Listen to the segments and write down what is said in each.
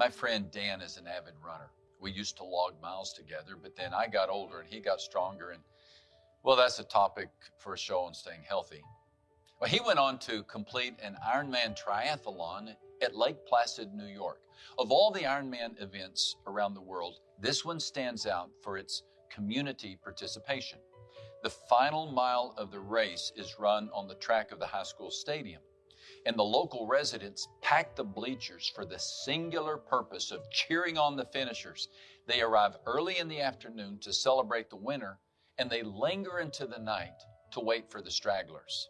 My friend Dan is an avid runner. We used to log miles together, but then I got older and he got stronger. And well, that's a topic for a show on staying healthy. Well, he went on to complete an Ironman triathlon at Lake Placid, New York. Of all the Ironman events around the world, this one stands out for its community participation. The final mile of the race is run on the track of the high school stadium and the local residents pack the bleachers for the singular purpose of cheering on the finishers. They arrive early in the afternoon to celebrate the winner, and they linger into the night to wait for the stragglers.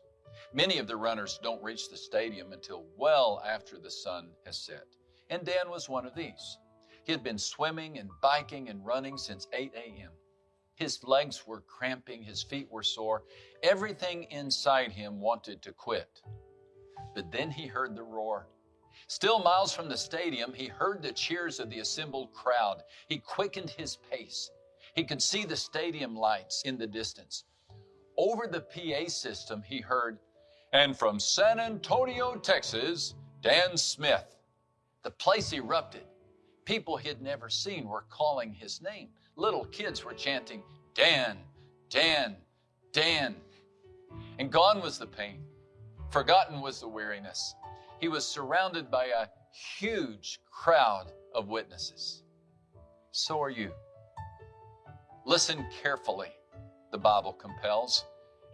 Many of the runners don't reach the stadium until well after the sun has set, and Dan was one of these. He had been swimming and biking and running since 8 a.m. His legs were cramping, his feet were sore, everything inside him wanted to quit. But then he heard the roar. Still miles from the stadium, he heard the cheers of the assembled crowd. He quickened his pace. He could see the stadium lights in the distance. Over the PA system, he heard, and from San Antonio, Texas, Dan Smith. The place erupted. People he had never seen were calling his name. Little kids were chanting, Dan, Dan, Dan. And gone was the pain. Forgotten was the weariness. He was surrounded by a huge crowd of witnesses. So are you. Listen carefully, the Bible compels,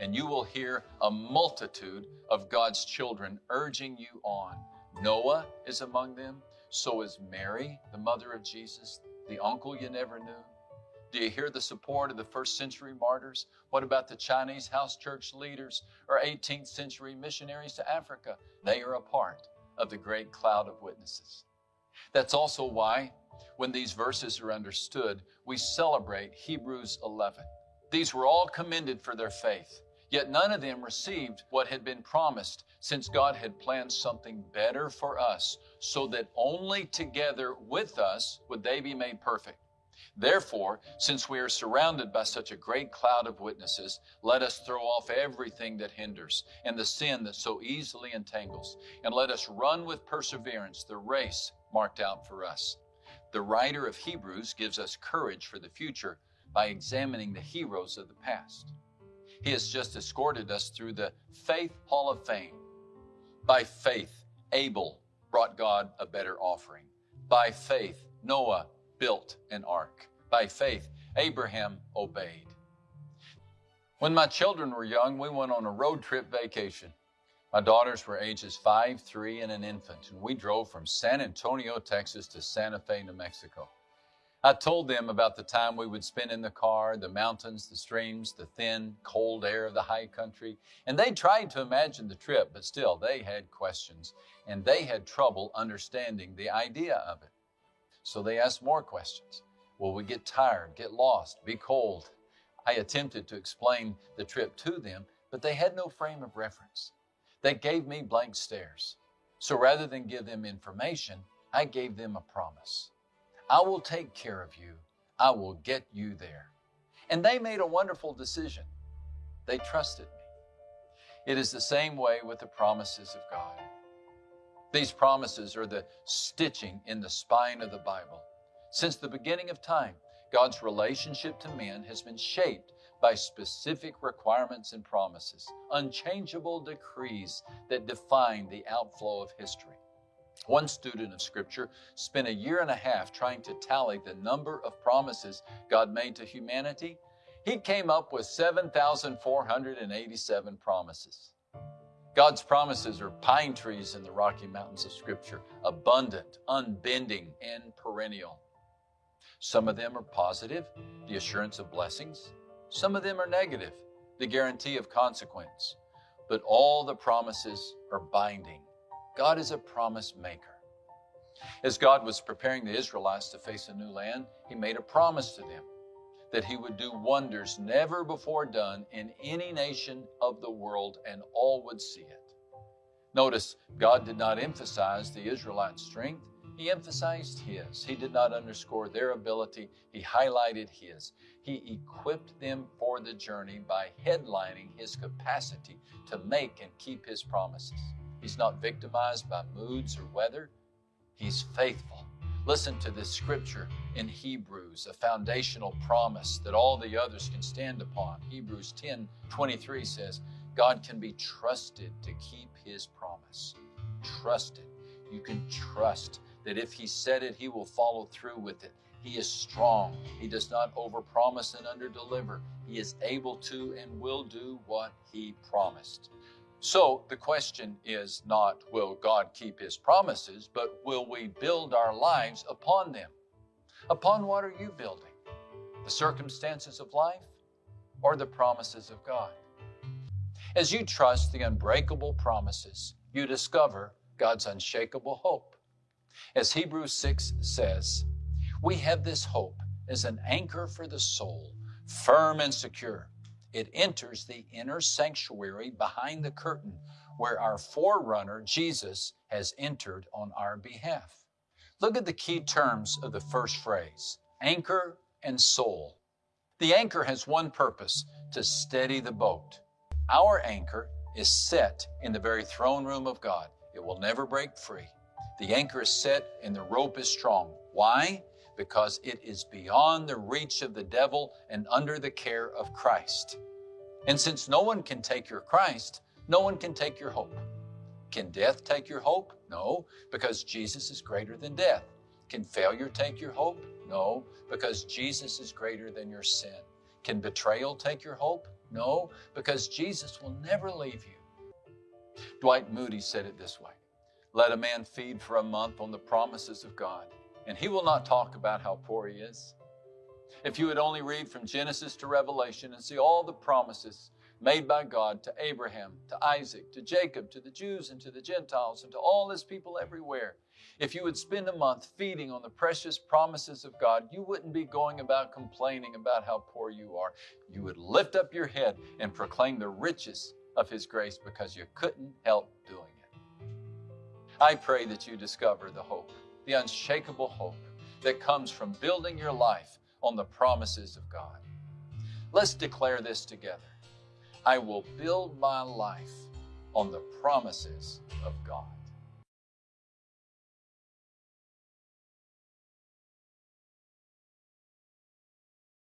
and you will hear a multitude of God's children urging you on. Noah is among them, so is Mary, the mother of Jesus, the uncle you never knew. Do you hear the support of the first century martyrs? What about the Chinese house church leaders or 18th century missionaries to Africa? They are a part of the great cloud of witnesses. That's also why, when these verses are understood, we celebrate Hebrews 11. These were all commended for their faith, yet none of them received what had been promised, since God had planned something better for us, so that only together with us would they be made perfect. Therefore, since we are surrounded by such a great cloud of witnesses, let us throw off everything that hinders and the sin that so easily entangles, and let us run with perseverance the race marked out for us. The writer of Hebrews gives us courage for the future by examining the heroes of the past. He has just escorted us through the Faith Hall of Fame. By faith, Abel brought God a better offering. By faith, Noah built an ark. By faith, Abraham obeyed. When my children were young, we went on a road trip vacation. My daughters were ages five, three, and an infant, and we drove from San Antonio, Texas to Santa Fe, New Mexico. I told them about the time we would spend in the car, the mountains, the streams, the thin, cold air of the high country, and they tried to imagine the trip, but still they had questions, and they had trouble understanding the idea of it. So they asked more questions. Will we get tired, get lost, be cold? I attempted to explain the trip to them, but they had no frame of reference. They gave me blank stares. So rather than give them information, I gave them a promise. I will take care of you. I will get you there. And they made a wonderful decision. They trusted me. It is the same way with the promises of God. These promises are the stitching in the spine of the Bible. Since the beginning of time, God's relationship to men has been shaped by specific requirements and promises, unchangeable decrees that define the outflow of history. One student of Scripture spent a year and a half trying to tally the number of promises God made to humanity. He came up with 7,487 promises. God's promises are pine trees in the Rocky Mountains of Scripture, abundant, unbending, and perennial. Some of them are positive, the assurance of blessings. Some of them are negative, the guarantee of consequence. But all the promises are binding. God is a promise maker. As God was preparing the Israelites to face a new land, He made a promise to them that he would do wonders never before done in any nation of the world, and all would see it. Notice, God did not emphasize the Israelites' strength, he emphasized his. He did not underscore their ability, he highlighted his. He equipped them for the journey by headlining his capacity to make and keep his promises. He's not victimized by moods or weather, he's faithful Listen to this scripture in Hebrews, a foundational promise that all the others can stand upon. Hebrews 10 23 says, God can be trusted to keep his promise. Trusted. You can trust that if he said it, he will follow through with it. He is strong. He does not overpromise and underdeliver. He is able to and will do what he promised. So the question is not will God keep his promises, but will we build our lives upon them? Upon what are you building? The circumstances of life or the promises of God? As you trust the unbreakable promises, you discover God's unshakable hope. As Hebrews 6 says, we have this hope as an anchor for the soul, firm and secure. It enters the inner sanctuary behind the curtain where our forerunner, Jesus, has entered on our behalf. Look at the key terms of the first phrase anchor and soul. The anchor has one purpose to steady the boat. Our anchor is set in the very throne room of God. It will never break free. The anchor is set and the rope is strong. Why? Because it is beyond the reach of the devil and under the care of Christ. And since no one can take your Christ, no one can take your hope. Can death take your hope? No, because Jesus is greater than death. Can failure take your hope? No, because Jesus is greater than your sin. Can betrayal take your hope? No, because Jesus will never leave you. Dwight Moody said it this way Let a man feed for a month on the promises of God, and he will not talk about how poor he is. If you would only read from Genesis to Revelation and see all the promises made by God to Abraham, to Isaac, to Jacob, to the Jews and to the Gentiles, and to all his people everywhere. If you would spend a month feeding on the precious promises of God, you wouldn't be going about complaining about how poor you are. You would lift up your head and proclaim the riches of His grace because you couldn't help doing it. I pray that you discover the hope, the unshakable hope that comes from building your life on the promises of God. Let's declare this together. I will build my life on the promises of God.